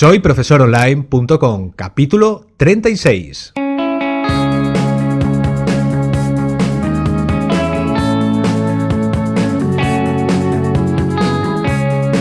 Soy profesoronline.com, capítulo 36.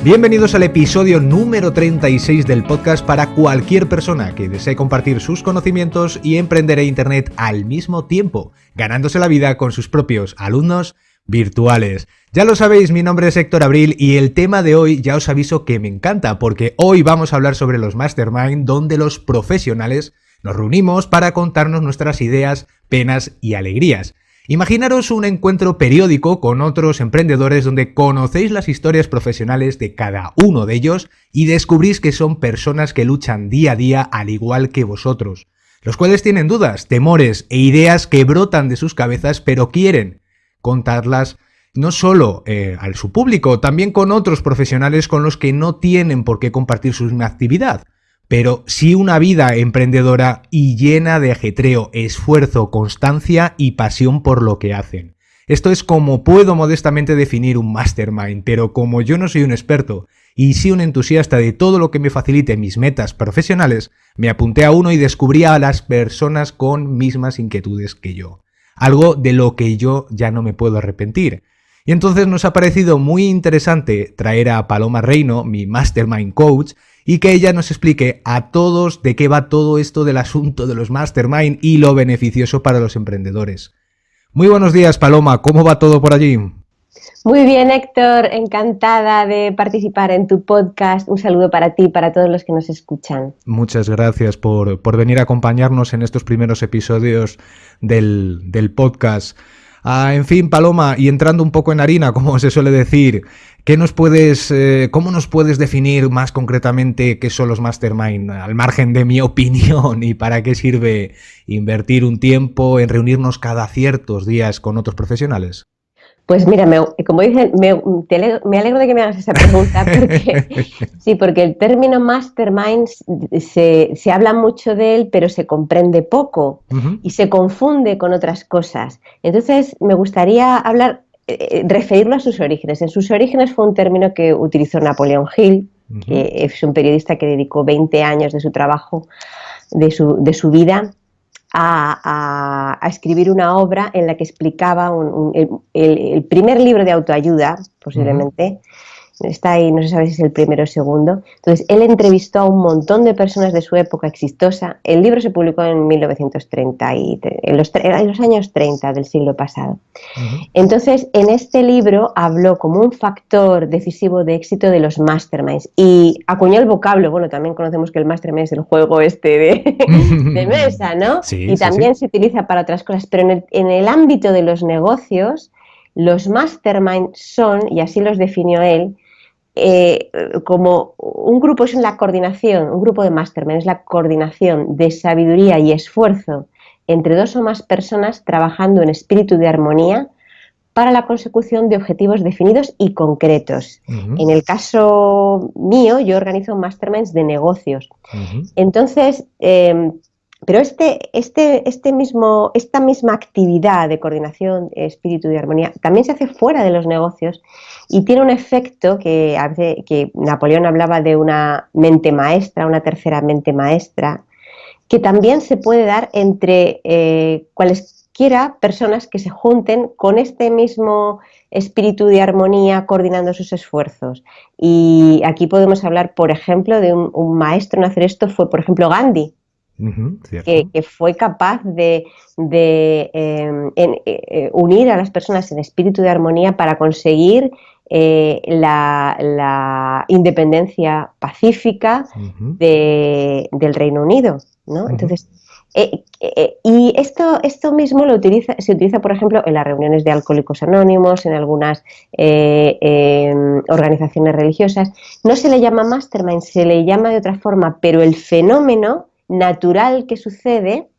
Bienvenidos al episodio número 36 del podcast para cualquier persona que desee compartir sus conocimientos y emprender en Internet al mismo tiempo, ganándose la vida con sus propios alumnos virtuales. Ya lo sabéis, mi nombre es Héctor Abril y el tema de hoy ya os aviso que me encanta porque hoy vamos a hablar sobre los mastermind donde los profesionales nos reunimos para contarnos nuestras ideas, penas y alegrías. Imaginaros un encuentro periódico con otros emprendedores donde conocéis las historias profesionales de cada uno de ellos y descubrís que son personas que luchan día a día al igual que vosotros, los cuales tienen dudas, temores e ideas que brotan de sus cabezas pero quieren contarlas no solo eh, a su público, también con otros profesionales con los que no tienen por qué compartir su misma actividad, pero sí una vida emprendedora y llena de ajetreo, esfuerzo, constancia y pasión por lo que hacen. Esto es como puedo modestamente definir un mastermind, pero como yo no soy un experto y sí un entusiasta de todo lo que me facilite mis metas profesionales, me apunté a uno y descubrí a las personas con mismas inquietudes que yo algo de lo que yo ya no me puedo arrepentir. Y entonces nos ha parecido muy interesante traer a Paloma Reino, mi Mastermind Coach, y que ella nos explique a todos de qué va todo esto del asunto de los Mastermind y lo beneficioso para los emprendedores. Muy buenos días, Paloma, ¿cómo va todo por allí? Muy bien, Héctor, encantada de participar en tu podcast. Un saludo para ti y para todos los que nos escuchan. Muchas gracias por, venir a acompañarnos en estos primeros episodios del, podcast. Ah, en fin, Paloma, y entrando un poco en harina, como se suele decir, ¿qué nos puedes, eh, ¿cómo nos puedes definir más concretamente qué son los mastermind, al margen de mi opinión, y para qué sirve invertir un tiempo en reunirnos cada ciertos días con otros profesionales? Pues mira, como dicen, me, alegro, de que me hagas esa pregunta, porque sí, porque el término mastermind se, habla mucho de él, pero se comprende poco y se confunde con otras cosas. Entonces, me gustaría hablar, eh, eh, referirlo a sus orígenes. En sus orígenes fue un término que utilizó Napoleón Hill, que es un periodista que dedicó 20 años de su trabajo, de su, de su vida a, escribir una obra en la que explicaba el, primer libro de autoayuda, posiblemente, está ahí, no se sabe si es el primero o segundo. Entonces, él entrevistó a un montón de personas de su época exitosa. El libro se publicó en 1930, y, en, los, los años 30 del siglo pasado. Entonces, en este libro habló como un factor decisivo de éxito de los masterminds y acuñó el vocablo, bueno, también conocemos que el mastermind es el juego este de, mesa, ¿no? y también se utiliza para otras cosas, pero en el, en el ámbito de los negocios, los mastermind son, y así los definió él, eh, como un grupo es la coordinación, un grupo de mastermind es la coordinación de sabiduría y esfuerzo entre dos o más personas trabajando en espíritu de armonía para la consecución de objetivos definidos y concretos. En el caso mío, yo organizo masterminds de negocios. Entonces, eh, pero este, este, este mismo, esta misma actividad de coordinación, espíritu y armonía también se hace fuera de los negocios y tiene un efecto que, Napoleón hablaba de una mente maestra, una tercera mente maestra, que también se puede dar entre eh, cualesquiera personas que se junten con este mismo espíritu de armonía coordinando sus esfuerzos. Y aquí podemos hablar, por ejemplo, de un maestro en hacer esto, fue por ejemplo Gandhi que, fue capaz de, em, eh, eh, unir a las personas en espíritu de armonía para conseguir eh, la, independencia pacífica del Reino Unido. Entonces, y esto, esto mismo lo utiliza, se utiliza, por ejemplo, en las reuniones de alcohólicos anónimos, en algunas em, organizaciones religiosas. No se le llama mastermind, se le llama de otra forma, pero el fenómeno natural que sucede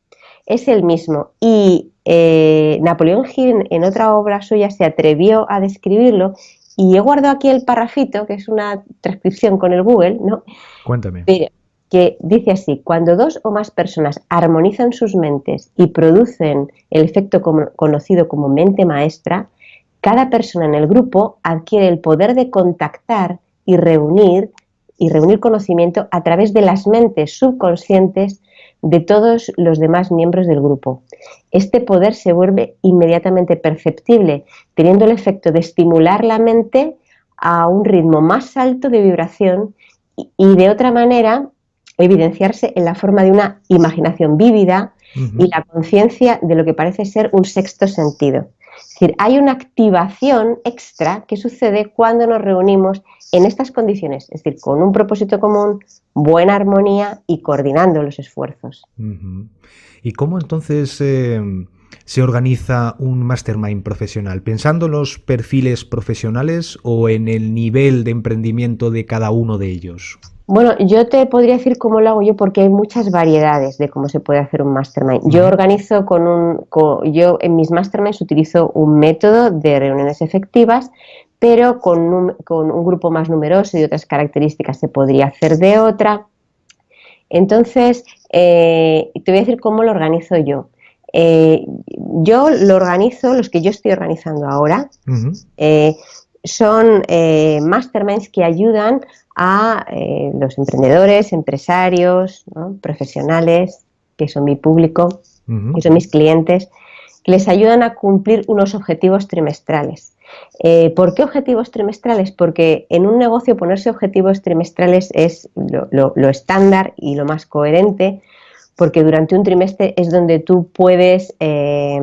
es el mismo. Y eh, Napoleón Hill en otra obra suya se atrevió a describirlo y he guardado aquí el parrafito, que es una transcripción con el Google, ¿no? Cuéntame. que dice así, cuando dos o más personas armonizan sus mentes y producen el efecto conocido como mente maestra, cada persona en el grupo adquiere el poder de contactar y reunir y reunir conocimiento a través de las mentes subconscientes de todos los demás miembros del grupo. Este poder se vuelve inmediatamente perceptible, teniendo el efecto de estimular la mente a un ritmo más alto de vibración y, de otra manera evidenciarse en la forma de una imaginación vívida y la conciencia de lo que parece ser un sexto sentido. Es decir, hay una activación extra que sucede cuando nos reunimos en estas condiciones, es decir, con un propósito común, buena armonía y coordinando los esfuerzos. ¿Y cómo entonces eh, se organiza un mastermind profesional? ¿Pensando en los perfiles profesionales o en el nivel de emprendimiento de cada uno de ellos? Bueno, yo te podría decir cómo lo hago yo porque hay muchas variedades de cómo se puede hacer un mastermind. Yo organizo con un, yo en mis masterminds utilizo un método de reuniones efectivas, pero con un, con un grupo más numeroso y otras características se podría hacer de otra. Entonces, eh, te voy a decir cómo lo organizo yo. Eh, yo lo organizo, los que yo estoy organizando ahora, eh, son masterminds que ayudan a eh, los emprendedores, empresarios, profesionales, que son mi público, que son mis clientes, que les ayudan a cumplir unos objetivos trimestrales. Eh, ¿Por qué objetivos trimestrales? Porque en un negocio ponerse objetivos trimestrales es lo, estándar y lo más coherente, porque durante un trimestre es donde tú puedes eh,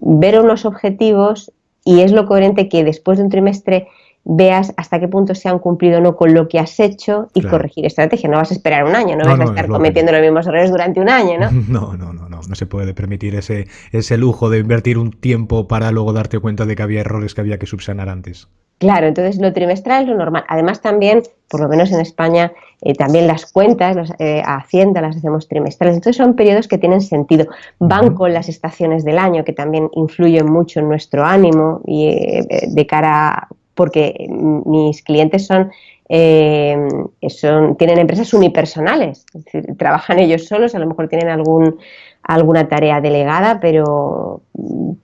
ver unos objetivos y es lo coherente que después de un trimestre veas hasta qué punto se han cumplido o no con lo que has hecho y corregir estrategia. No vas a esperar un año, no, vas a estar cometiendo los mismos errores durante un año, ¿no? No, no, no, no, no se puede permitir ese, ese lujo de invertir un tiempo para luego darte cuenta de que había errores que había que subsanar antes. Claro, entonces lo trimestral es lo normal. Además también, por lo menos en España, eh, también las cuentas las, eh, a Hacienda las hacemos trimestrales. Entonces son periodos que tienen sentido. Van con las estaciones del año que también influyen mucho en nuestro ánimo y eh, de cara a porque mis clientes son, eh, son, tienen empresas unipersonales, es decir, trabajan ellos solos, a lo mejor tienen algún, alguna tarea delegada, pero,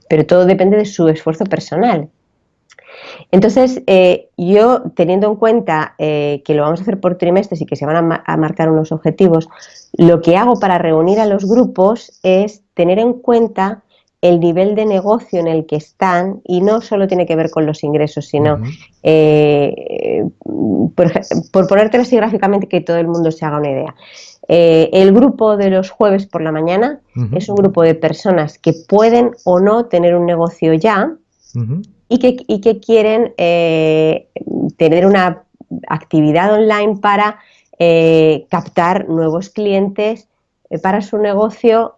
pero todo depende de su esfuerzo personal. Entonces, eh, yo teniendo en cuenta eh, que lo vamos a hacer por trimestres y que se van a, marcar unos objetivos, lo que hago para reunir a los grupos es tener en cuenta el nivel de negocio en el que están y no solo tiene que ver con los ingresos, sino, eh, por, por ponértelo así gráficamente, que todo el mundo se haga una idea. Eh, el grupo de los jueves por la mañana es un grupo de personas que pueden o no tener un negocio ya y, que, y, que, quieren eh, tener una actividad online para captar nuevos clientes para su negocio,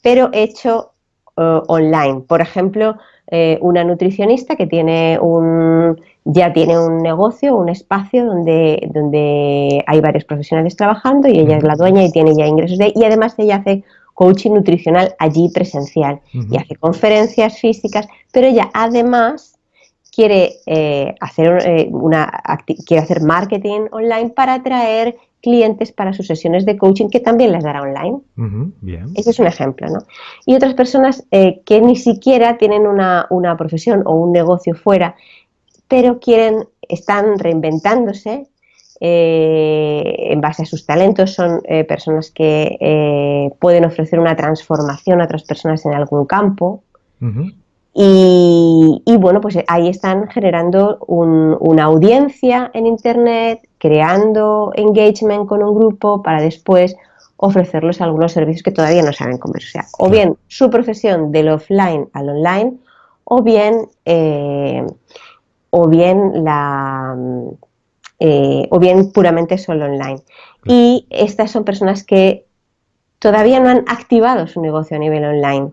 pero hecho eh, online. Por ejemplo, eh, una nutricionista que tiene un, ya tiene un negocio, un espacio donde, donde hay varios profesionales trabajando y ella es la dueña y tiene ya ingresos de y además ella hace coaching nutricional allí presencial y hace conferencias físicas, pero ella además quiere eh, hacer una quiere hacer marketing online para atraer clientes para sus sesiones de coaching que también les dará online. Ese es un ejemplo, ¿no? Y otras personas eh, que ni siquiera tienen una, profesión o un negocio fuera, pero quieren, están reinventándose eh, en base a sus talentos, son eh, personas que pueden ofrecer una transformación a otras personas en algún campo. Y, bueno, pues ahí están generando una audiencia en Internet, creando engagement con un grupo para después ofrecerles algunos servicios que todavía no saben cómo O sea, o bien su profesión del offline al online, o bien, eh, o bien la eh, o bien puramente solo online. Y estas son personas que todavía no han activado su negocio a nivel online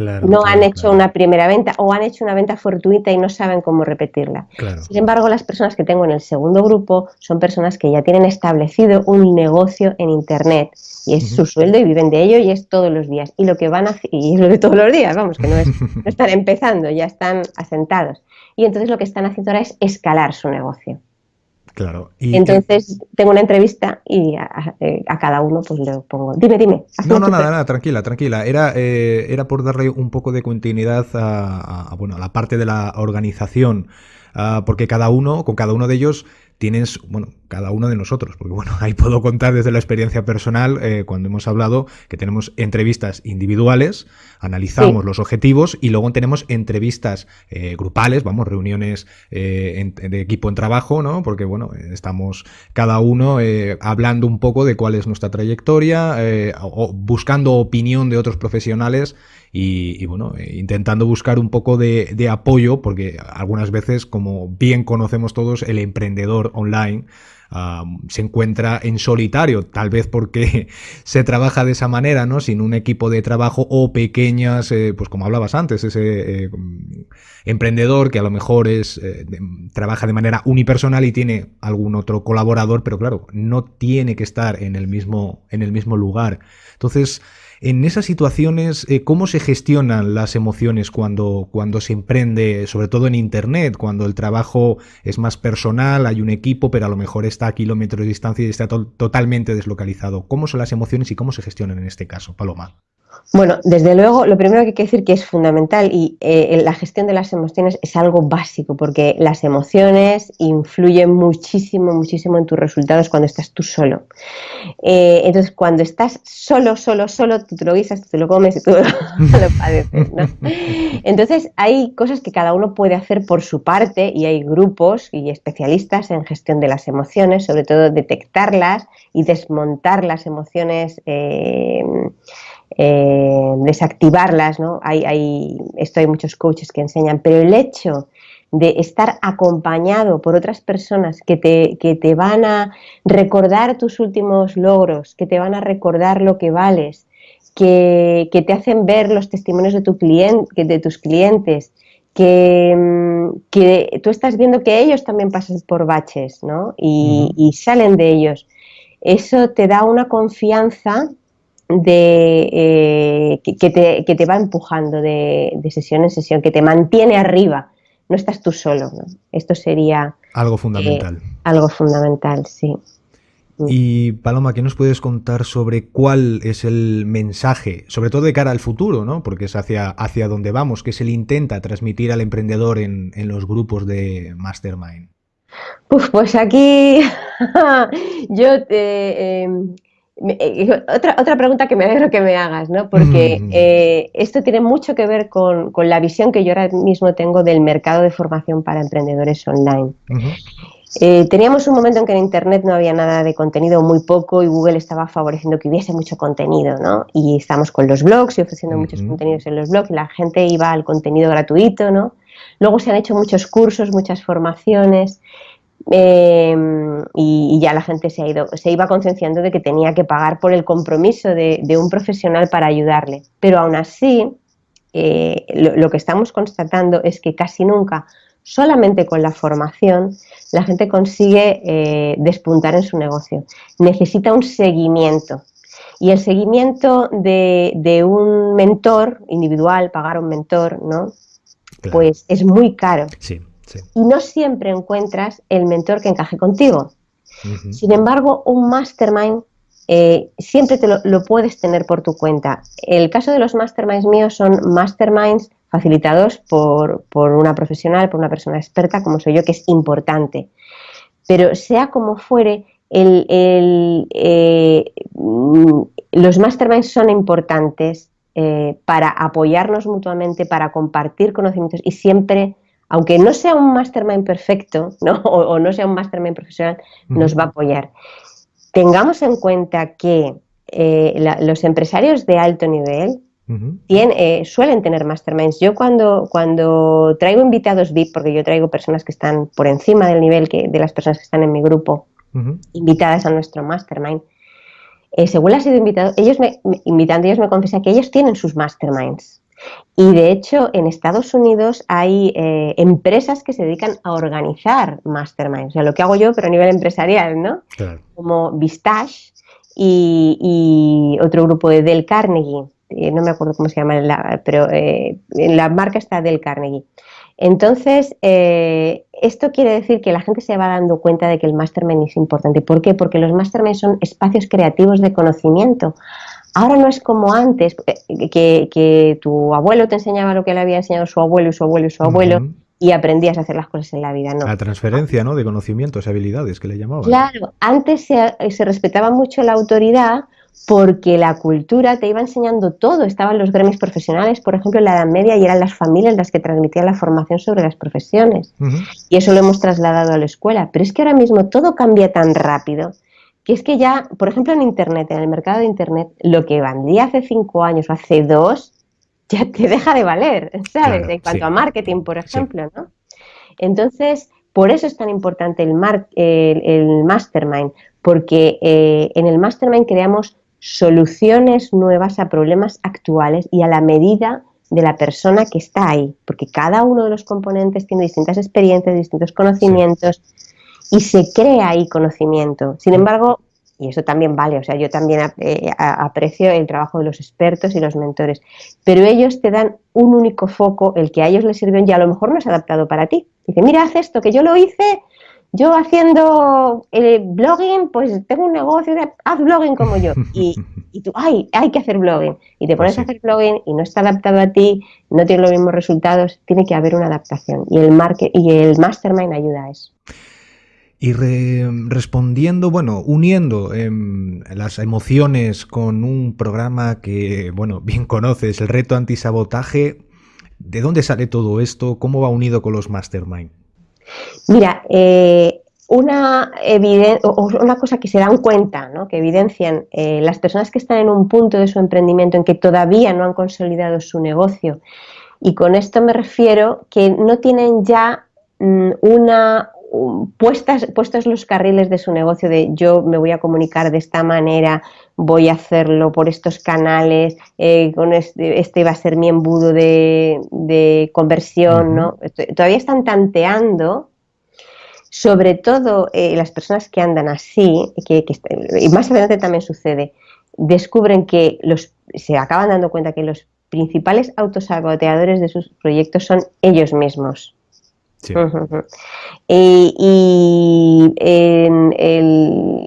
no han hecho una primera venta o han hecho una venta fortuita y no saben cómo repetirla. Sin embargo, las personas que tengo en el segundo grupo son personas que ya tienen establecido un negocio en Internet y es su sueldo y viven de ello y es todos los días. Y lo que van a y es lo de todos los días, vamos, que no, es, no están empezando, ya están asentados. Y entonces lo que están haciendo ahora es escalar su negocio. Claro. Y Entonces tengo una entrevista y a, cada uno pues le pongo, dime, dime. No, no, nada, nada, tranquila, tranquila. Era, eh, era por darle un poco de continuidad a, bueno, a la parte de la organización, ah, porque cada uno, con cada uno de ellos tienes, bueno, cada uno de nosotros, porque bueno, ahí puedo contar desde la experiencia personal eh, cuando hemos hablado que tenemos entrevistas individuales, analizamos los objetivos y luego tenemos entrevistas eh, grupales, vamos, reuniones eh, de equipo en trabajo, ¿no? Porque bueno, estamos cada uno hablando un poco de cuál es nuestra trayectoria, o buscando opinión de otros profesionales y, bueno, intentando buscar un poco de, de apoyo, porque algunas veces, como bien conocemos todos, el emprendedor online, se encuentra en solitario, tal vez porque se trabaja de esa manera, ¿no? Sin un equipo de trabajo o pequeñas, eh, pues como hablabas antes, ese eh, emprendedor que a lo mejor es eh, trabaja de manera unipersonal y tiene algún otro colaborador, pero claro, no tiene que estar en el mismo, en el mismo lugar. Entonces, en esas situaciones, eh, ¿cómo se gestionan las emociones cuando, cuando se emprende, sobre todo en Internet, cuando el trabajo es más personal, hay un equipo, pero a lo mejor está a kilómetros de distancia y está totalmente deslocalizado? ¿Cómo son las emociones y cómo se gestionan en este caso, Paloma? Bueno, desde luego, lo primero que hay que decir que es fundamental y eh, la gestión de las emociones es algo básico porque las emociones influyen muchísimo, muchísimo en tus resultados cuando estás tú solo. Eh, entonces, cuando estás solo, solo, solo, tú te lo guisas, tú te lo comes y tú lo padeces. ¿no? Entonces, hay cosas que cada uno puede hacer por su parte y hay grupos y especialistas en gestión de las emociones, sobre todo detectarlas y desmontar las emociones. Eh, eh, desactivarlas, ¿no? Hay, hay, esto hay muchos coaches que enseñan, pero el hecho de estar acompañado por otras personas que te, que te van a recordar tus últimos logros, que te van a recordar lo que vales, que, te hacen ver los testimonios de, tu cliente, de tus clientes, que, mm, que, tú estás viendo que ellos también pasan por baches ¿no? y, y salen de ellos. Eso te da una confianza de, eh, que, te, va empujando de, sesión en sesión, que te mantiene arriba. No estás tú solo. Esto sería... Algo fundamental. Eh, algo fundamental, sí. Mm. Y Paloma, ¿qué nos puedes contar sobre cuál es el mensaje, sobre todo de cara al futuro, ¿no? porque es hacia, hacia donde vamos, que se le intenta transmitir al emprendedor en, los grupos de Mastermind? pues aquí yo te, em, eh, otra, otra pregunta que me alegro que me hagas, ¿no? Porque mm. eh, esto tiene mucho que ver con, la visión que yo ahora mismo tengo del mercado de formación para emprendedores online. Eh, teníamos un momento en que en Internet no había nada de contenido, muy poco, y Google estaba favoreciendo que hubiese mucho contenido, ¿no? Y estamos con los blogs y ofreciendo muchos contenidos en los blogs, y la gente iba al contenido gratuito, ¿no? Luego se han hecho muchos cursos, muchas formaciones, Em, y, ya la gente se ha ido, se iba concienciando de que tenía que pagar por el compromiso de, un profesional para ayudarle. Pero aún así, eh, lo, que estamos constatando es que casi nunca, solamente con la formación, la gente consigue eh, despuntar en su negocio. Necesita un seguimiento. Y el seguimiento de, un mentor individual, pagar un mentor, ¿no? Pues es muy caro. Sí. Y no siempre encuentras el mentor que encaje contigo. Sin embargo, un mastermind eh, siempre te lo, puedes tener por tu cuenta. El caso de los masterminds míos son masterminds facilitados por, una profesional, por una persona experta como soy yo, que es importante. Pero sea como fuere, eh, los masterminds son importantes eh, para apoyarnos mutuamente, para compartir conocimientos y siempre aunque no sea un mastermind perfecto ¿no? O, no sea un mastermind profesional, nos va a apoyar. Tengamos en cuenta que eh, los empresarios de alto nivel eh, suelen tener masterminds. Yo cuando, cuando traigo invitados VIP, porque yo traigo personas que están por encima del nivel que, de las personas que están en mi grupo, invitadas a nuestro mastermind, eh, según las he sido invitado, ellos me, invitando, ellos me confiesan que ellos tienen sus masterminds. Y de hecho, en Estados Unidos hay eh, empresas que se dedican a organizar masterminds. O sea, lo que hago yo, pero a nivel empresarial, ¿no? Como Vistage y, otro grupo de Del Carnegie. Eh, no me acuerdo cómo se llama, pero eh, la marca está Del Carnegie. Entonces, esto quiere decir que la gente se va dando cuenta de que el mastermind es importante. ¿Por qué? Porque los masterminds son espacios creativos de conocimiento. Ahora no es como antes, eh, que, tu abuelo te enseñaba lo que le había enseñado su abuelo y su abuelo y su abuelo, y aprendías a hacer las cosas en la vida, no. La transferencia, ¿no? De conocimientos y habilidades que le llamaban. Claro, antes se, se respetaba mucho la autoridad porque la cultura te iba enseñando todo. Estaban los gremios profesionales, por ejemplo, en la Edad Media, y eran las familias las que transmitían la formación sobre las profesiones. Y eso lo hemos trasladado a la escuela. Pero es que ahora mismo todo cambia tan rápido que es que ya, por ejemplo, en Internet, en el mercado de Internet, lo que vendía hace cinco años o hace dos, ya te deja de valer, ¿sabes? en cuanto a marketing, por ejemplo, ¿no? Entonces, por eso es tan importante el, el, mastermind, porque eh, en el mastermind creamos soluciones nuevas a problemas actuales y a la medida de la persona que está ahí, porque cada uno de los componentes tiene distintas experiencias, distintos conocimientos y se crea ahí conocimiento. Sin embargo, y eso también vale, o sea, yo también eh, aprecio el trabajo de los expertos y los mentores, pero ellos te dan un único foco, el que a ellos les sirvió y a lo mejor no es adaptado para ti. Dice, mira, haz esto, que yo lo hice yo haciendo el eh, blogging, pues tengo un negocio, de, haz blogging como yo. Y, y tú, ay, hay que hacer blogging. Y te pones a hacer blogging y no está adaptado a ti, no tiene los mismos resultados, tiene que haber una adaptación. Y el, market, y el mastermind ayuda a eso. Y respondiendo, bueno, uniendo em, las emociones con un programa que, bueno, bien conoces, el reto antisabotaje, ¿de dónde sale todo esto? ¿Cómo va unido con los mastermind? Mira, eh, una, una cosa que se dan cuenta, ¿no? que evidencian eh, las personas que están en un punto de su emprendimiento en que todavía no han consolidado su negocio, y con esto me refiero que no tienen ya mm, una, puestas, puestos los carriles de su negocio de yo me voy a comunicar de esta manera, voy a hacerlo por estos canales, eh, con este, este, va a ser mi embudo de, conversión, ¿no? Todavía están tanteando, sobre todo eh, las personas que andan así, que, y más adelante también sucede, descubren que los, se acaban dando cuenta que los principales autosaboteadores de sus proyectos son ellos mismos. Y,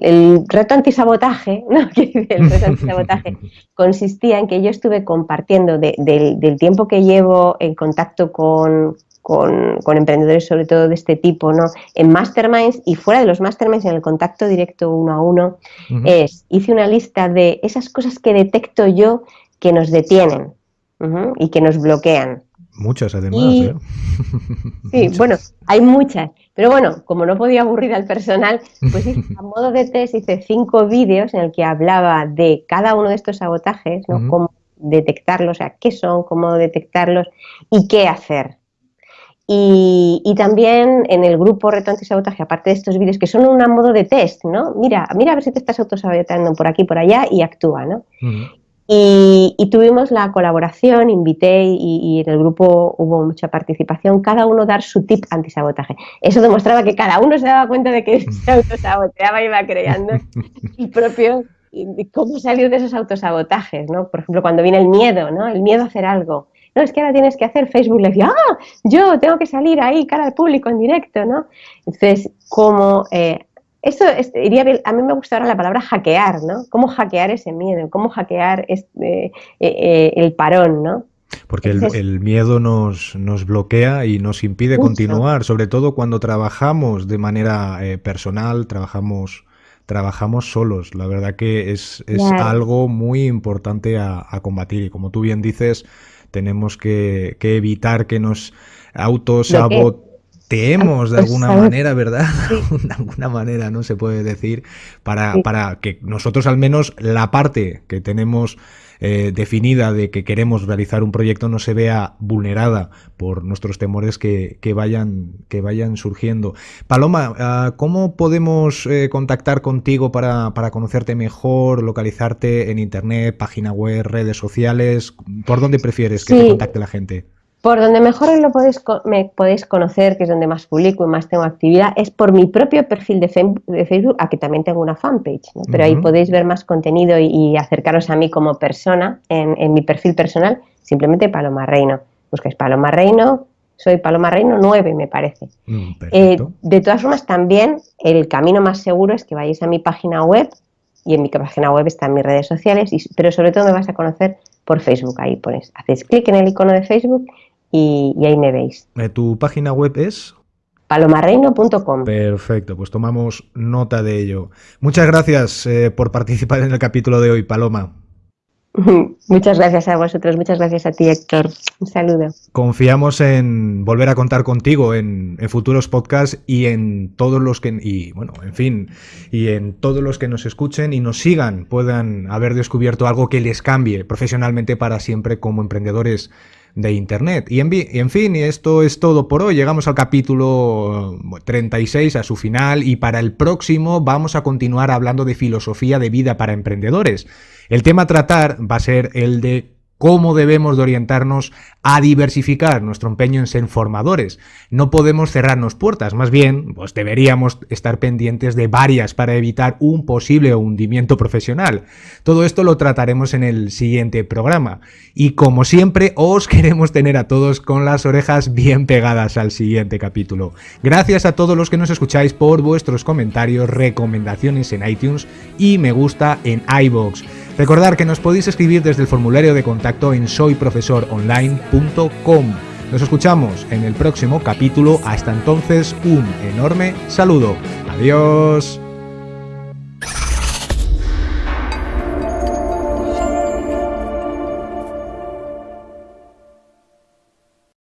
el, reto antisabotaje, ¿no? el reto antisabotaje consistía en que yo estuve compartiendo del, tiempo que llevo en contacto con, emprendedores, sobre todo de este tipo, ¿no? En masterminds y fuera de los masterminds, en el contacto directo uno a uno, es, hice una lista de esas cosas que detecto yo que nos detienen y que nos bloquean. Muchas además. ¿eh? Sí, bueno, hay muchas. Pero bueno, como no podía aburrir al personal, pues a modo de test hice cinco vídeos en el que hablaba de cada uno de estos sabotajes, ¿no? Cómo detectarlos, o sea, qué son, cómo detectarlos y qué hacer. Y, también en el grupo Reto Antisabotaje, aparte de estos vídeos que son un modo de test, ¿no? Mira, mira a ver si te estás autosaboteando por aquí, por allá y actúa, ¿no? Y, tuvimos la colaboración, invité y, en el grupo hubo mucha participación, cada uno dar su tip antisabotaje. Eso demostraba que cada uno se daba cuenta de que se autosaboteaba y iba creando el propio, cómo salir de esos autosabotajes, ¿no? Por ejemplo, cuando viene el miedo, ¿no? El miedo a hacer algo. No, es que ahora tienes que hacer Facebook le decía, ah, yo tengo que salir ahí cara al público en directo, ¿no? Entonces, cómo eh, eso iría a mí me gusta ahora la palabra hackear, ¿no? ¿Cómo hackear ese miedo? ¿Cómo hackear este, eh, eh, el parón, ¿no? Porque el, miedo nos, nos, bloquea y nos impide continuar, sobre todo cuando trabajamos de manera eh, personal, trabajamos, trabajamos solos. La verdad que es, es algo muy importante a, combatir y como tú bien dices, tenemos que, que evitar que nos autosaboten teemos de alguna manera, ¿verdad? de alguna manera, ¿no? Se puede decir, para, para que nosotros al menos la parte que tenemos eh, definida de que queremos realizar un proyecto no se vea vulnerada por nuestros temores que, vayan, que vayan surgiendo. Paloma, ah, ¿cómo podemos eh, contactar contigo para, para, conocerte mejor, localizarte en internet, página web, redes sociales? ¿Por dónde prefieres que te contacte la gente? Por donde mejor lo podéis, me podéis conocer, que es donde más publico y más tengo actividad, es por mi propio perfil de, Facebook, a que también tengo una fanpage, pero ahí podéis ver más contenido y, acercaros a mí como persona en, mi perfil personal, simplemente Paloma Reino. Buscáis Paloma Reino, soy Paloma Reino 9, me parece. Mm, eh, de todas formas, también el camino más seguro es que vayáis a mi página web y en mi página web están mis redes sociales, pero sobre todo me vas a conocer por Facebook. Ahí pones, hacéis clic en el icono de Facebook y, ahí me veis. Eh, ¿Tu página web es? palomarreino.com. Perfecto, pues tomamos nota de ello. Muchas gracias eh, por participar en el capítulo de hoy, Paloma. Muchas gracias a vosotros, muchas gracias a ti, Héctor. Un saludo. Confiamos en volver a contar contigo en, futuros podcasts y en todos los que, y bueno, en fin, y en todos los que nos escuchen y nos sigan puedan haber descubierto algo que les cambie profesionalmente para siempre como emprendedores de Internet. Y en, y fin, esto es todo por hoy. Llegamos al capítulo 36, a su final, y para el próximo vamos a continuar hablando de filosofía de vida para emprendedores. El tema a tratar va a ser el de cómo debemos de orientarnos a diversificar nuestro empeño en ser formadores. No podemos cerrarnos puertas, más bien, pues deberíamos estar pendientes de varias para evitar un posible hundimiento profesional. Todo esto lo trataremos en el siguiente programa. Y como siempre, os queremos tener a todos con las orejas bien pegadas al siguiente capítulo. Gracias a todos los que nos escucháis por vuestros comentarios, recomendaciones en iTunes y me gusta en iBox. Recordar que nos podéis escribir desde el formulario de contacto en soyprofesoronline.com. Nos escuchamos en el próximo capítulo. Hasta entonces, un enorme saludo. Adiós.